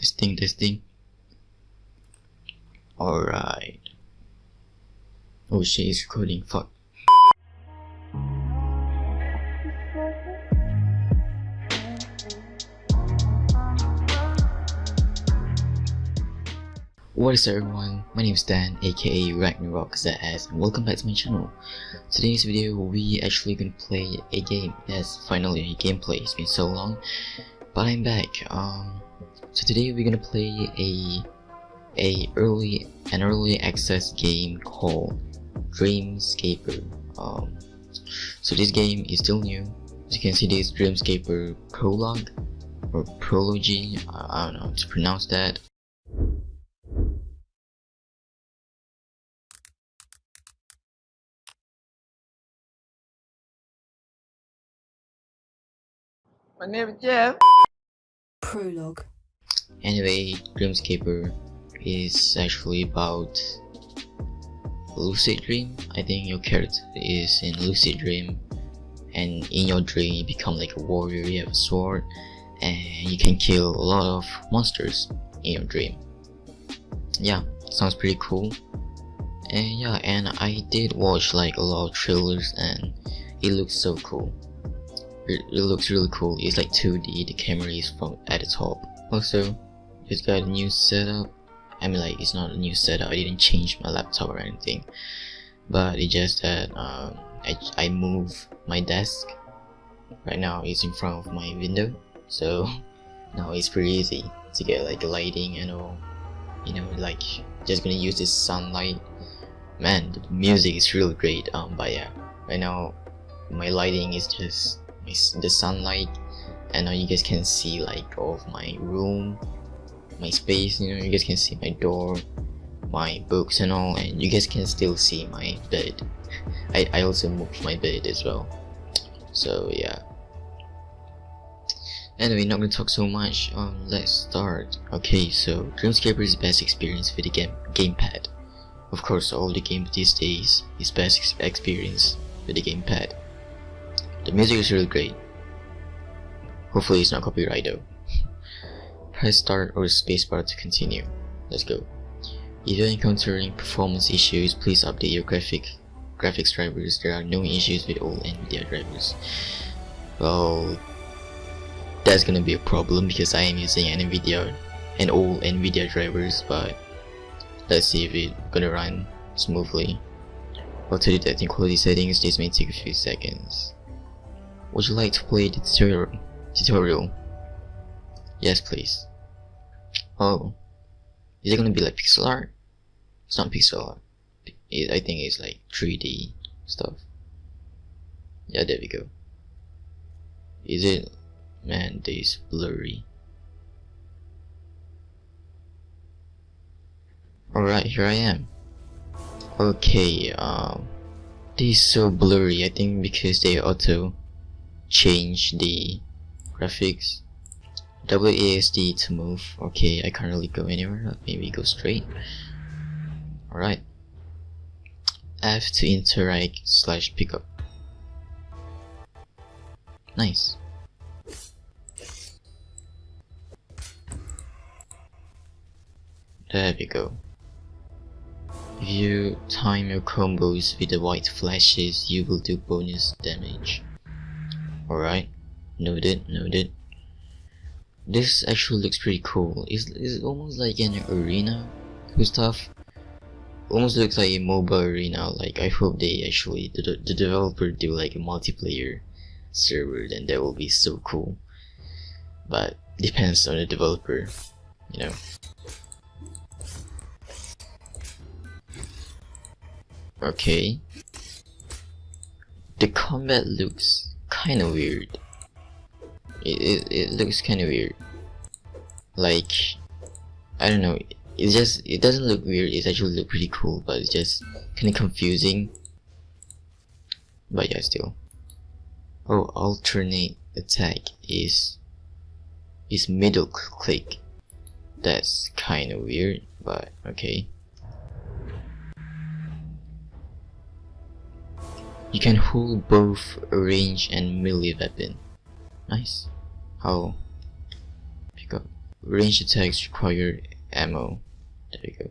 Testing, testing. Alright. Oh shit, it's recording. Fuck. What is up everyone, my name is Dan aka Ragnarok ZS and welcome back to my channel. Today's video we actually gonna play a game. Yes, finally a gameplay, it's been so long. But I'm back. Um so today we're gonna play a a early an early access game called Dreamscaper. Um so this game is still new. As you can see this Dreamscaper prologue or prology, I, I don't know how to pronounce that. My name is Jeff. Prologue. Anyway, Dreamscaper is actually about lucid dream. I think your character is in lucid dream and in your dream you become like a warrior, you have a sword and you can kill a lot of monsters in your dream. Yeah, sounds pretty cool. And yeah, and I did watch like a lot of trailers and it looks so cool it, it looks really cool. It's like 2D, the camera is from at the top. Also, it's got a new setup. I mean like it's not a new setup, I didn't change my laptop or anything. But it's just that um, I, I move my desk. Right now it's in front of my window. So now it's pretty easy to get like lighting and all. You know, like just gonna use this sunlight. Man, the music is really great. Um, but yeah, right now my lighting is just the sunlight and now you guys can see like all of my room my space you know you guys can see my door my books and all and you guys can still see my bed. I, I also moved my bed as well. So yeah. Anyway not gonna talk so much. Um let's start. Okay so Dreamscaper is best experience with the game gamepad. Of course all the games these days is best experience with the gamepad. The music is really great. Hopefully it's not copyright though. Press start or spacebar to continue. Let's go. If you're encountering performance issues, please update your graphic graphics drivers. There are no issues with all NVIDIA drivers. Well, that's gonna be a problem because I am using an NVIDIA and all NVIDIA drivers, but let's see if it's gonna run smoothly. While to detecting quality settings, this may take a few seconds. Would you like to play the tutorial? Tutorial? Yes, please. Oh. Is it gonna be like pixel art? It's not pixel art. I think it's like 3D stuff. Yeah, there we go. Is it? Man, this blurry. Alright, here I am. Okay, um, this is so blurry, I think because they auto change the graphics. WASD to move. Okay I can't really go anywhere. Maybe go straight. Alright. F to interact slash pickup nice. There we go. If you time your combos with the white flashes you will do bonus damage. Alright, noted, noted. This actually looks pretty cool. It's, it's almost like an arena stuff. Almost looks like a mobile arena. Like I hope they actually the, the developer do like a multiplayer server. Then that will be so cool. But depends on the developer, you know. Okay. The combat looks kind of weird. It, it, it looks kind of weird. Like, I don't know, it just, it doesn't look weird, it actually look pretty cool, but it's just kind of confusing. But yeah, still. Oh, alternate attack is, is middle click. That's kind of weird, but okay. You can hold both range and melee weapon. Nice. How? Pick up. range attacks require ammo. There we go.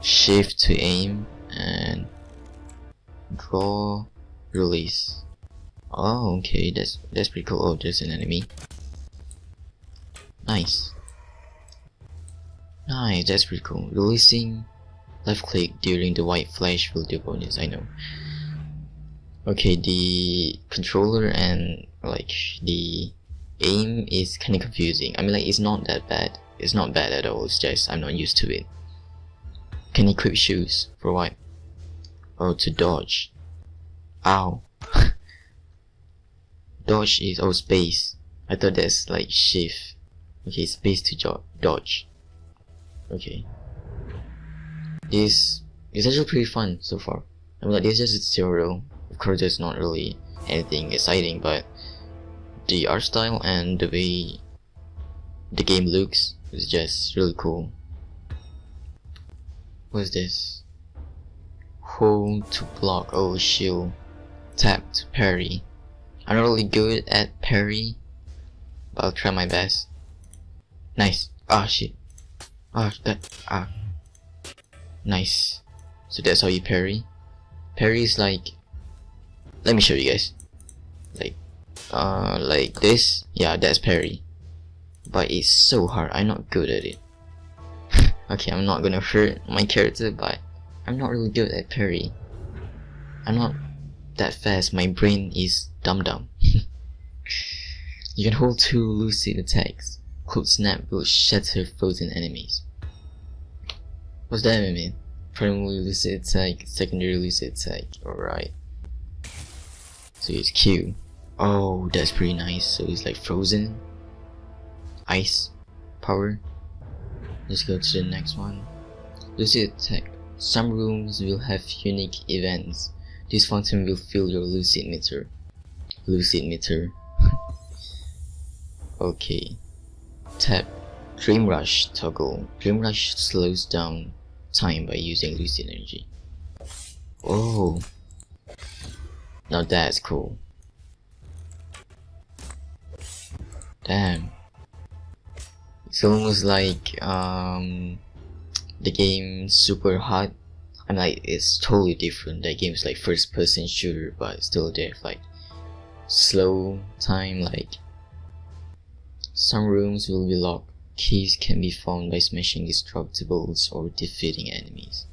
Shift to aim and draw release. Oh okay, that's that's pretty cool. Oh there's an enemy. Nice. Nice, that's pretty cool. Releasing left click during the white flash will do bonus, I know. Okay, the controller and like the aim is kinda confusing. I mean like it's not that bad. It's not bad at all, it's just I'm not used to it. Can equip shoes for what? Oh to dodge. Ow. dodge is oh space. I thought that's like shift. Okay, space to dodge. Okay. This is actually pretty fun so far. I mean like this is just a tutorial. Of course there's not really anything exciting but the art style and the way the game looks is just really cool. What's this? Hold to block, oh shield. Tap to parry. I'm not really good at parry, but I'll try my best. Nice. Ah oh, shit. Ah oh, that ah. Nice. So that's how you parry. Parry is like let me show you guys. Uh like this. Yeah, that's parry. But it's so hard. I'm not good at it. okay, I'm not gonna hurt my character, but I'm not really good at parry. I'm not that fast. My brain is dumb dumb. you can hold two lucid attacks. Cold snap will shatter frozen enemies. What's that mean? Primary lucid attack, secondary lucid attack. Alright. So it's Q. Oh, that's pretty nice. So it's like frozen, ice, power. Let's go to the next one. Lucid attack. Some rooms will have unique events. This fountain will fill your lucid meter. Lucid meter. okay. Tap Dream Rush toggle. Dream Rush slows down time by using lucid energy. Oh. Now that's cool. Damn. It's almost like um the game Superhot. I'm like it's totally different. That game is like first person shooter but still there like slow time like some rooms will be locked. Keys can be found by smashing destructibles or defeating enemies.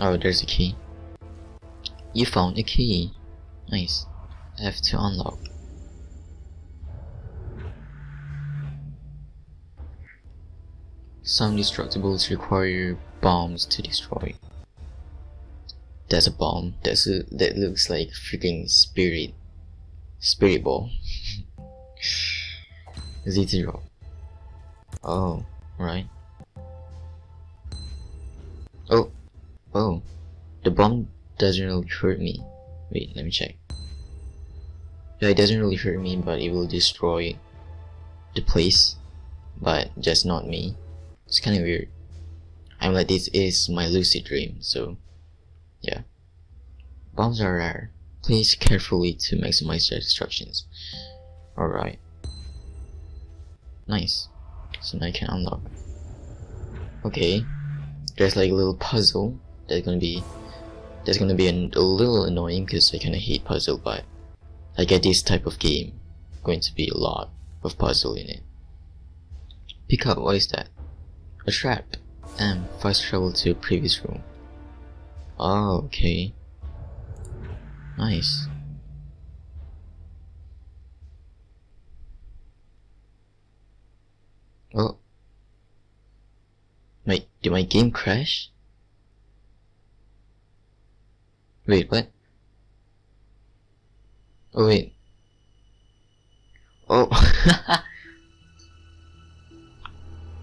Oh, there's a key. You found a key. Nice. F to unlock. Some destructibles require bombs to destroy. That's a bomb. That's a, that looks like freaking spirit. Spirit ball. Z0. Oh, right. Oh, oh. The bomb doesn't really hurt me. Wait, let me check. Yeah, it doesn't really hurt me, but it will destroy the place. But just not me. It's kinda weird. I'm like, this is my lucid dream, so yeah. Bombs are rare. Place carefully to maximize their destructions. Alright. Nice. So now I can unlock. Okay. There's like a little puzzle that's gonna be that's gonna be an, a little annoying because I kinda hate puzzle but I get this type of game going to be a lot of puzzle in it. Pick up, what is that? A trap. And fast travel to previous room. Oh, okay. Nice. Oh. My, did my game crash? Wait, what? Oh wait. Oh.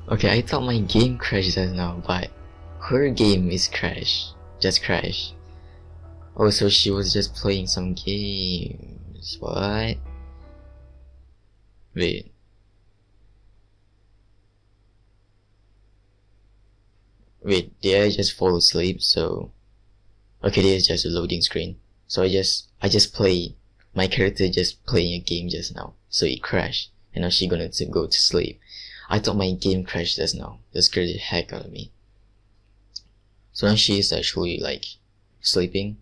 okay, I thought my game crashed just now, but her game is crash. Just crash. Oh, so she was just playing some games. What? Wait. Wait, did I just fall asleep? So okay this is just a loading screen. So I just I just play my character just playing a game just now. So it crashed and now she gonna to go to sleep. I thought my game crashed just now. That scared the heck out of me. So now she is actually like sleeping.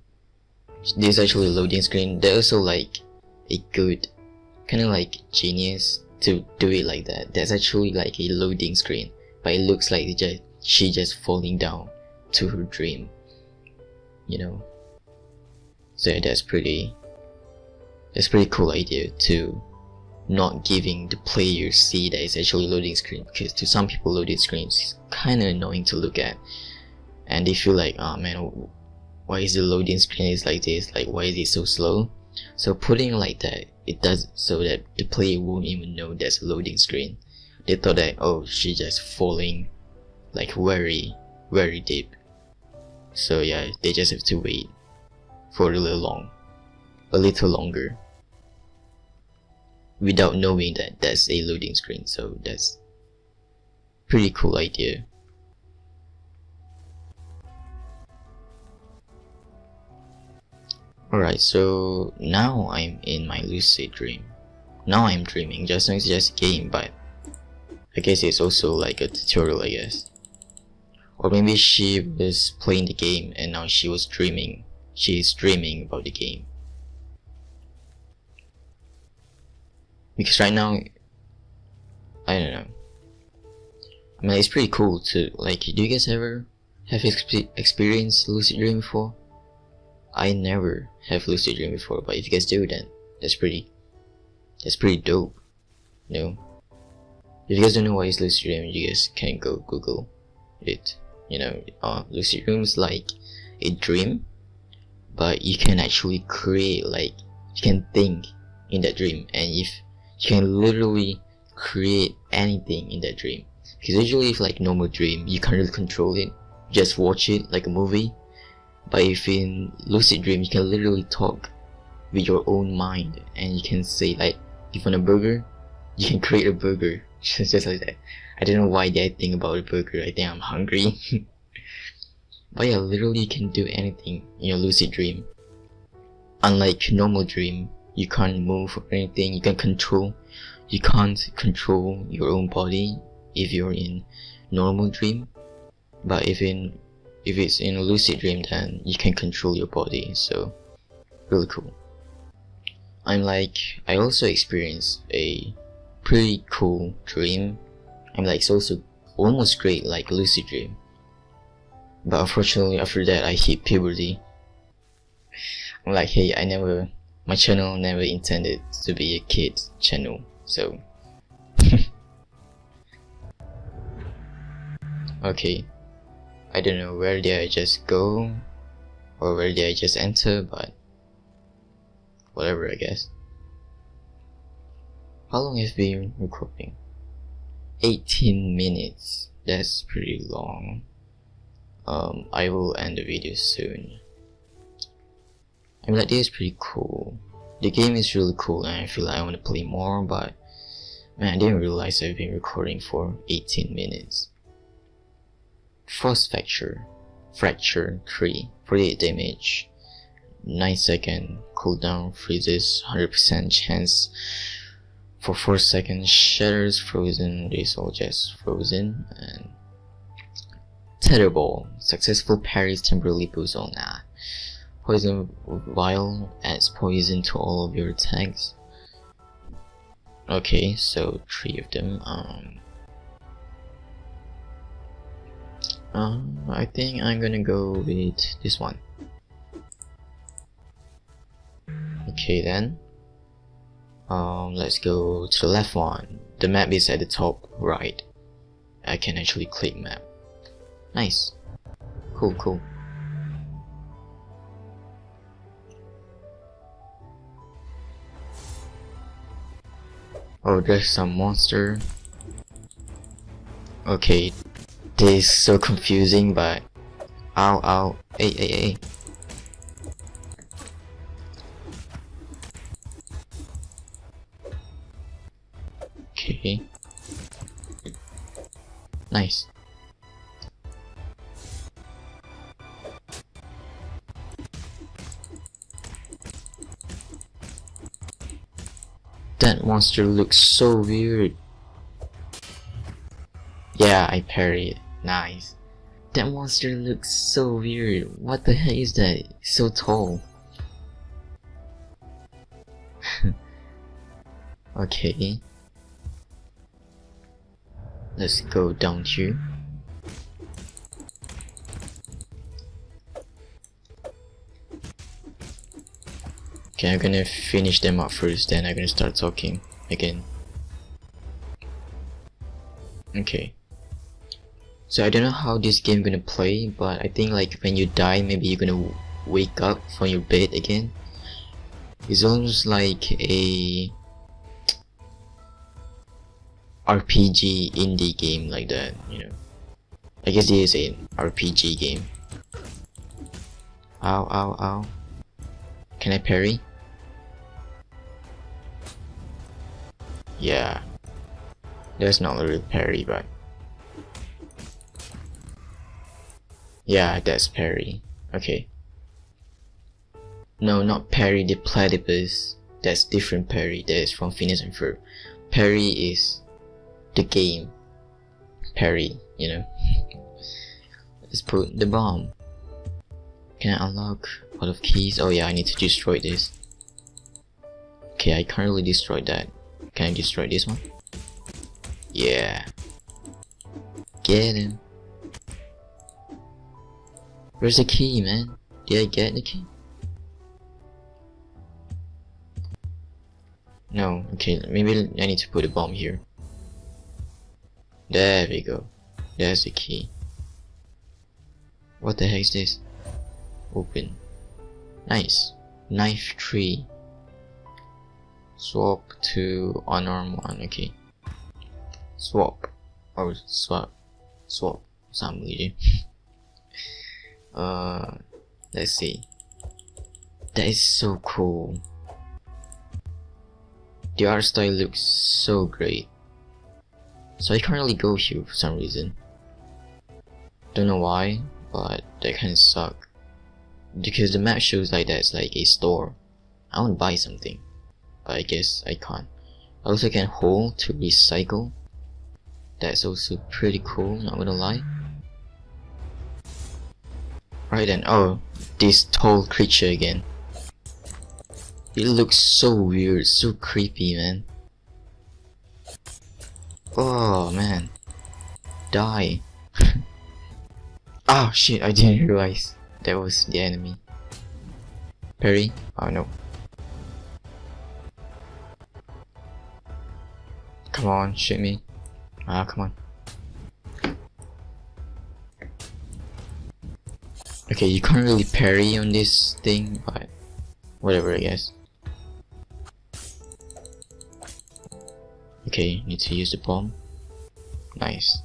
This is actually a loading screen. There's also like a good kind of like genius to do it like that. That's actually like a loading screen. But it looks like just, she just falling down to her dream you know. So that's pretty that's pretty cool idea to not giving the player see that it's actually loading screen because to some people loading screens is kind of annoying to look at. And they feel like oh man why is the loading screen is like this? Like why is it so slow? So putting like that it does so that the player won't even know there's a loading screen. They thought that oh she's just falling like very very deep so yeah they just have to wait for a little long a little longer without knowing that that's a loading screen so that's pretty cool idea Alright, so now I'm in my lucid dream. Now I'm dreaming, just not just a game, but I guess it's also like a tutorial, I guess. Or maybe she was playing the game and now she was dreaming. She is dreaming about the game. Because right now, I don't know. I mean, it's pretty cool to, like, do you guys ever have exp experienced lucid dream before? I never have lucid dream before, but if you guys do, then that's pretty, that's pretty dope, you know? If you guys don't know what is lucid dream, you guys can go Google it. You know, uh, lucid dreams like a dream, but you can actually create, like, you can think in that dream, and if you can literally create anything in that dream. Because usually, if like normal dream, you can't really control it, just watch it like a movie but if in lucid dream, you can literally talk with your own mind and you can say like, if you want a burger, you can create a burger. Just like that. I don't know why I think about a burger. I think I'm hungry. but yeah, literally you can do anything in your lucid dream. Unlike normal dream, you can't move or anything. You can control. You can't control your own body if you're in normal dream. But if in if it's in a lucid dream then you can control your body so really cool I'm like I also experienced a pretty cool dream I'm like it's also almost great like lucid dream but unfortunately after that I hit puberty I'm like hey I never my channel never intended to be a kid channel so okay I don't know where did I just go or where did I just enter but whatever I guess. How long has been recording? 18 minutes. That's pretty long. Um, I will end the video soon. I mean this is pretty cool. The game is really cool and I feel like I want to play more but man I didn't realize I've been recording for 18 minutes. Force fracture, fracture 3, 48 damage, 9 second cooldown, freezes, 100% chance for 4 seconds, shatters, frozen, these all just frozen, and Tetherball, successful parries temporarily boost that. Poison Vial adds poison to all of your attacks. Okay, so three of them. Um, Um, I think I'm gonna go with this one. Okay then. Um, let's go to the left one. The map is at the top right. I can actually click map. Nice. Cool, cool. Oh, there's some monster. Okay, this is so confusing, but ow ow, hey hey hey. Nice. That monster looks so weird. Yeah, I parried. Nice. That monster looks so weird. What the heck is that? So tall. okay. Let's go down here. Okay, I'm gonna finish them up first, then I'm gonna start talking again. Okay. So I don't know how this game gonna play, but I think like when you die, maybe you're gonna wake up from your bed again. It's almost like a RPG indie game like that, you know. I guess it is an RPG game. Ow, ow, ow. Can I parry? Yeah. That's not really parry, but... Yeah, that's parry. Okay. No, not Perry the Platypus. That's different parry. That is from Phineas and Ferb. Parry is the game. Parry, you know. Let's put the bomb. Can I unlock a lot of keys? Oh yeah, I need to destroy this. Okay, I currently destroyed that. Can I destroy this one? Yeah. Get him. Where's the key, man? Did I get the key? No, okay, maybe I need to put a bomb here. There we go. There's the key. What the heck is this? Open. Nice. Knife tree. Swap to unarmed one, okay. Swap. Oh, swap. Swap. Sama je. uh, let's see. That is so cool. The art style looks so great. So I currently go here for some reason. Don't know why, but that kinda suck. Because the map shows like that's like a store. I wanna buy something. But I guess I can't. I also can hold to recycle. That's also pretty cool, not gonna lie. Right then, oh, this tall creature again. It looks so weird, so creepy, man. Oh, man. Die. oh shit, I didn't realize that was the enemy. Perry? Oh no. Come on, shoot me. Ah, come on. Okay, you can't really parry on this thing, but whatever, I guess. Okay, need to use the bomb. Nice.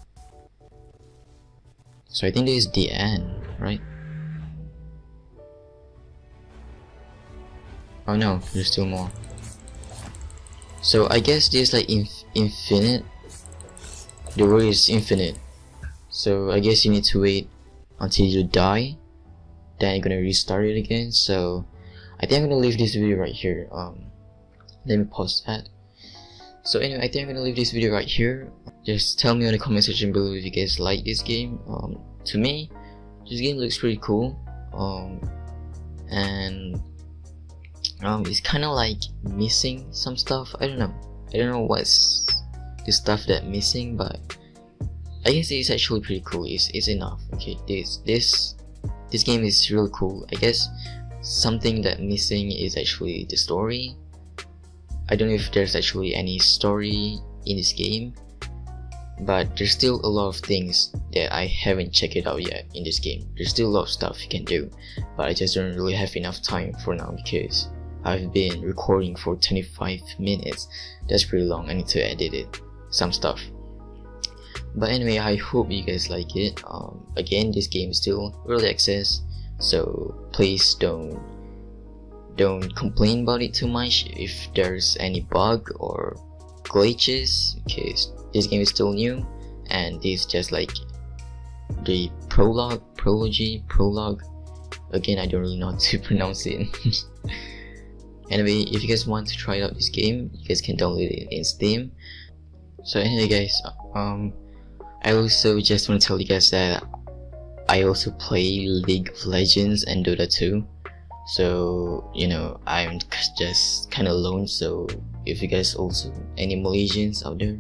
So I think this is the end, right? Oh no, there's still more. So I guess this like inf infinite. The world is infinite. So I guess you need to wait until you die. Then you're gonna restart it again. So I think I'm gonna leave this video right here. Um, let me pause that. So anyway, I think I'm gonna leave this video right here. Just tell me in the comment section below if you guys like this game. Um, to me, this game looks pretty cool. Um, and um, it's kind of like missing some stuff. I don't know. I don't know what's the stuff that missing, but I guess it's actually pretty cool. It's, it's enough. Okay, this this this game is really cool. I guess something that missing is actually the story I don't know if there's actually any story in this game but there's still a lot of things that I haven't checked it out yet in this game. There's still a lot of stuff you can do but I just don't really have enough time for now because I've been recording for 25 minutes. That's pretty long. I need to edit it. Some stuff. But anyway, I hope you guys like it. Um, again, this game is still early access, so please don't don't complain about it too much. If there's any bug or glitches because this game is still new and this is just like the prologue prology prologue. Again i don't really know how to pronounce it. Anyway if you guys want to try out this game you guys can download it in steam. So anyway guys um i also just want to tell you guys that i also play league of legends and dota 2 so you know i'm just kind of alone so if you guys also any malaysians out there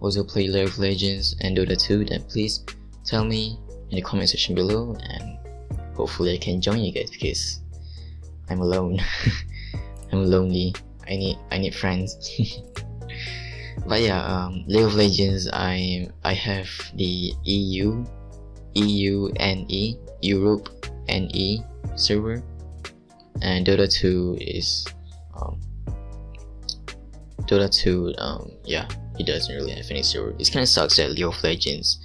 also play league of legends and dota 2 then please tell me in the comment section below and hopefully i can join you guys because i'm alone I'm lonely. I need I need friends. but yeah, um, League of Legends. I I have the EU, EU NE, Europe NE server, and Dota 2 is um, Dota 2. Um, yeah, it doesn't really have any server. It kind of sucks that League of Legends.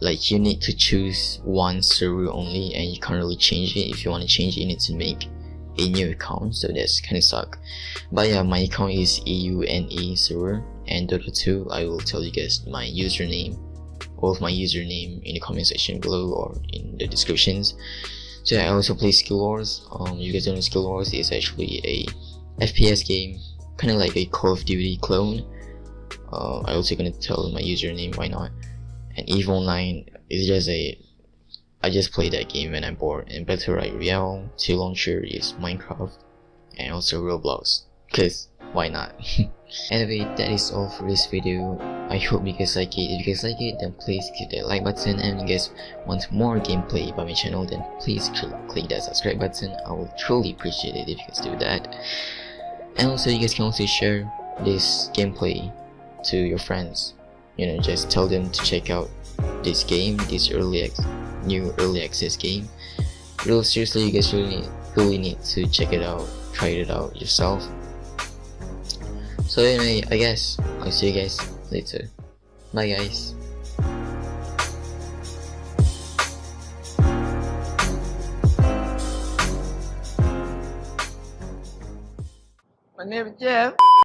Like you need to choose one server only, and you can't really change it. If you want to change it, you need to make a new account so that's kind of suck but yeah my account is EUNE server and Dota 2 I will tell you guys my username all of my username in the comment section below or in the descriptions yeah, I also play Skill Wars. Um, you guys don't know Skill Wars is actually a FPS game kind of like a Call of Duty clone. Uh, I also gonna tell my username why not? And EVE Online is just a I just play that game when I'm bored and Battle Royale 2 launcher is Minecraft and also Roblox. Cause why not anyway that is all for this video. I hope you guys like it. If you guys like it then please click that like button. And if you guys want more gameplay by my channel then please click that subscribe button. I will truly appreciate it if you guys do that. And also you guys can also share this gameplay to your friends. You know just tell them to check out this game this early new early access game. Real seriously you guys really really need to check it out try it out yourself so anyway i guess i'll see you guys later bye guys My name is Jeff.